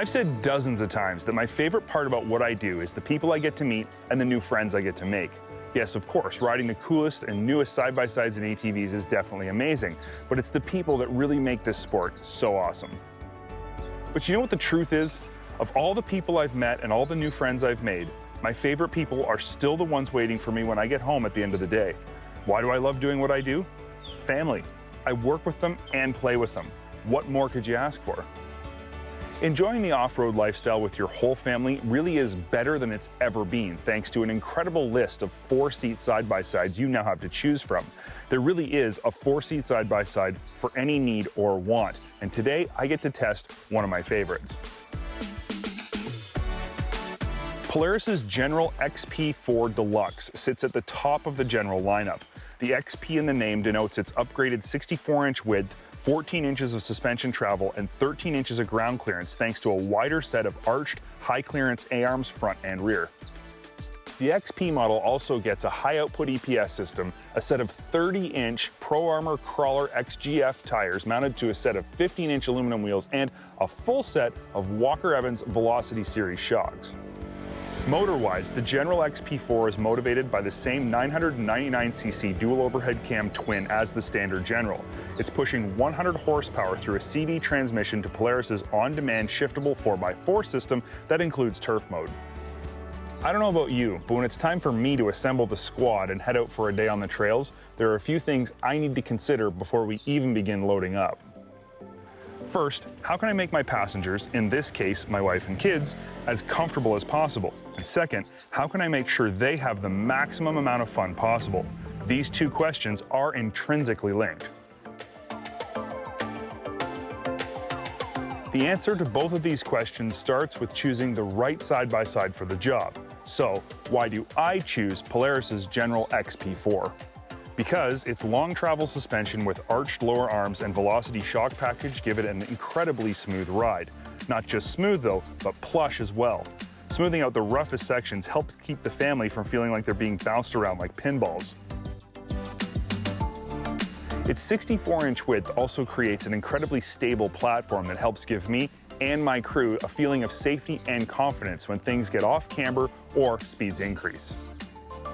I've said dozens of times that my favorite part about what I do is the people I get to meet and the new friends I get to make. Yes, of course, riding the coolest and newest side-by-sides and ATVs is definitely amazing, but it's the people that really make this sport so awesome. But you know what the truth is? Of all the people I've met and all the new friends I've made, my favorite people are still the ones waiting for me when I get home at the end of the day. Why do I love doing what I do? Family. I work with them and play with them. What more could you ask for? Enjoying the off-road lifestyle with your whole family really is better than it's ever been, thanks to an incredible list of four-seat side-by-sides you now have to choose from. There really is a four-seat side-by-side for any need or want, and today I get to test one of my favorites. Polaris's General XP4 Deluxe sits at the top of the General lineup. The XP in the name denotes its upgraded 64-inch width 14 inches of suspension travel, and 13 inches of ground clearance thanks to a wider set of arched, high-clearance A-arms front and rear. The XP model also gets a high-output EPS system, a set of 30-inch Pro Armor Crawler XGF tires mounted to a set of 15-inch aluminum wheels, and a full set of Walker Evans Velocity Series shocks. Motor-wise, the General XP4 is motivated by the same 999cc dual overhead cam twin as the standard General. It's pushing 100 horsepower through a CD transmission to Polaris's on-demand shiftable 4x4 system that includes turf mode. I don't know about you, but when it's time for me to assemble the squad and head out for a day on the trails, there are a few things I need to consider before we even begin loading up. First, how can I make my passengers, in this case my wife and kids, as comfortable as possible? And second, how can I make sure they have the maximum amount of fun possible? These two questions are intrinsically linked. The answer to both of these questions starts with choosing the right side-by-side -side for the job. So, why do I choose Polaris's General XP4? Because its long travel suspension with arched lower arms and velocity shock package give it an incredibly smooth ride. Not just smooth though, but plush as well. Smoothing out the roughest sections helps keep the family from feeling like they're being bounced around like pinballs. Its 64-inch width also creates an incredibly stable platform that helps give me and my crew a feeling of safety and confidence when things get off camber or speeds increase.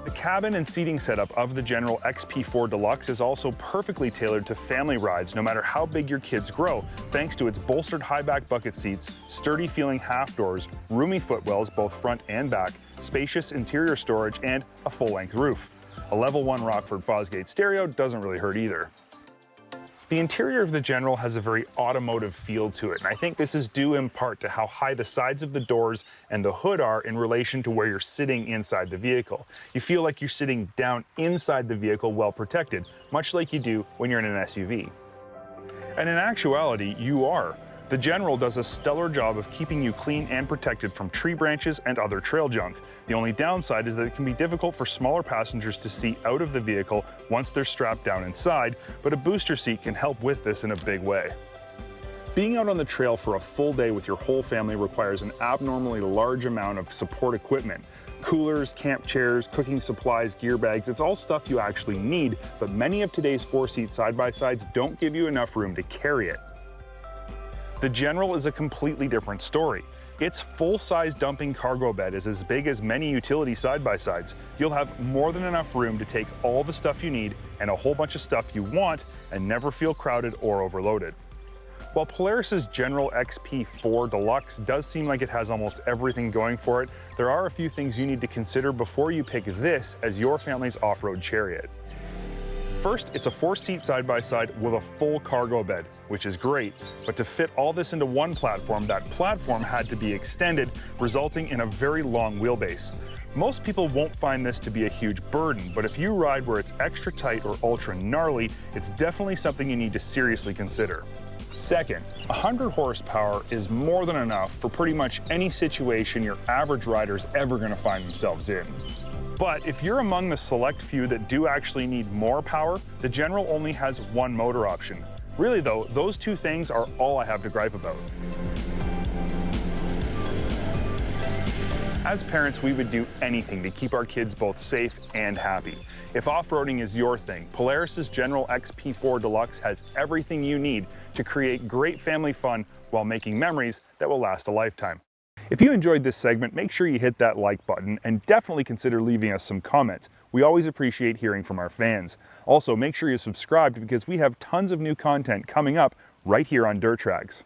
The cabin and seating setup of the General XP4 Deluxe is also perfectly tailored to family rides no matter how big your kids grow, thanks to its bolstered high-back bucket seats, sturdy feeling half doors, roomy footwells both front and back, spacious interior storage, and a full-length roof. A level 1 Rockford Fosgate stereo doesn't really hurt either. The interior of the General has a very automotive feel to it, and I think this is due in part to how high the sides of the doors and the hood are in relation to where you're sitting inside the vehicle. You feel like you're sitting down inside the vehicle well protected, much like you do when you're in an SUV. And in actuality, you are. The General does a stellar job of keeping you clean and protected from tree branches and other trail junk. The only downside is that it can be difficult for smaller passengers to see out of the vehicle once they're strapped down inside, but a booster seat can help with this in a big way. Being out on the trail for a full day with your whole family requires an abnormally large amount of support equipment. Coolers, camp chairs, cooking supplies, gear bags, it's all stuff you actually need, but many of today's four-seat side-by-sides don't give you enough room to carry it. The General is a completely different story. Its full-size dumping cargo bed is as big as many utility side-by-sides. You'll have more than enough room to take all the stuff you need and a whole bunch of stuff you want and never feel crowded or overloaded. While Polaris's General XP4 Deluxe does seem like it has almost everything going for it, there are a few things you need to consider before you pick this as your family's off-road chariot. First, it's a four-seat side-by-side with a full cargo bed, which is great, but to fit all this into one platform, that platform had to be extended, resulting in a very long wheelbase. Most people won't find this to be a huge burden, but if you ride where it's extra tight or ultra gnarly, it's definitely something you need to seriously consider. Second, 100 horsepower is more than enough for pretty much any situation your average rider is ever going to find themselves in. But if you're among the select few that do actually need more power, the General only has one motor option. Really though, those two things are all I have to gripe about. As parents, we would do anything to keep our kids both safe and happy. If off-roading is your thing, Polaris's General XP4 Deluxe has everything you need to create great family fun while making memories that will last a lifetime. If you enjoyed this segment, make sure you hit that like button and definitely consider leaving us some comments. We always appreciate hearing from our fans. Also, make sure you're subscribed because we have tons of new content coming up right here on Dirt Trax.